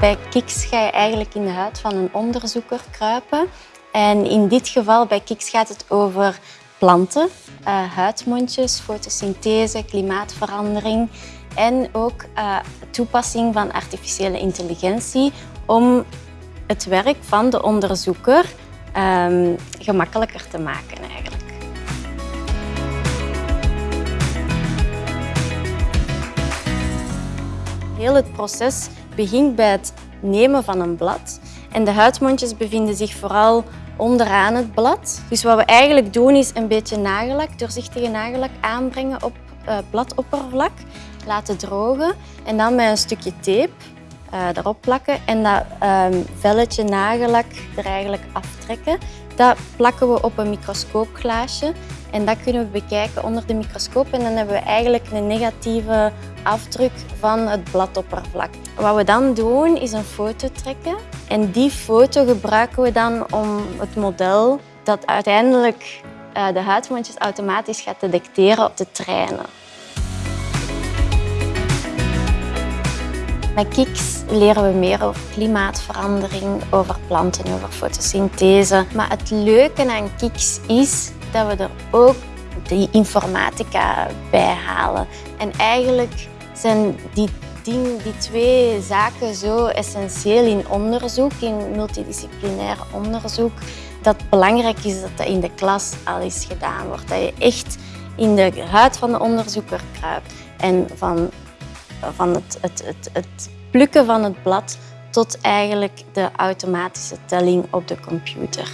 Bij Kiks ga je eigenlijk in de huid van een onderzoeker kruipen. En in dit geval bij Kiks gaat het over planten, uh, huidmondjes, fotosynthese, klimaatverandering en ook uh, toepassing van artificiële intelligentie om het werk van de onderzoeker um, gemakkelijker te maken eigenlijk. Heel het proces begint bij het nemen van een blad. En de huidmondjes bevinden zich vooral onderaan het blad. Dus wat we eigenlijk doen is een beetje nagellak, doorzichtige nagellak aanbrengen op uh, bladoppervlak, laten drogen en dan met een stukje tape uh, erop plakken en dat um, velletje nagellak er eigenlijk aftrekken. Dat plakken we op een microscoopglaasje en dat kunnen we bekijken onder de microscoop en dan hebben we eigenlijk een negatieve afdruk van het bladoppervlak. Wat we dan doen is een foto trekken en die foto gebruiken we dan om het model dat uiteindelijk uh, de huidmondjes automatisch gaat detecteren te trainen. Met Kiks leren we meer over klimaatverandering, over planten, over fotosynthese. Maar het leuke aan Kiks is dat we er ook die informatica bij halen. En eigenlijk zijn die, die, twee zaken zo essentieel in onderzoek, in multidisciplinair onderzoek, dat het belangrijk is dat dat in de klas al eens gedaan wordt. Dat je echt in de huid van de onderzoeker kruipt en van van het, het, het, het plukken van het blad tot eigenlijk de automatische telling op de computer.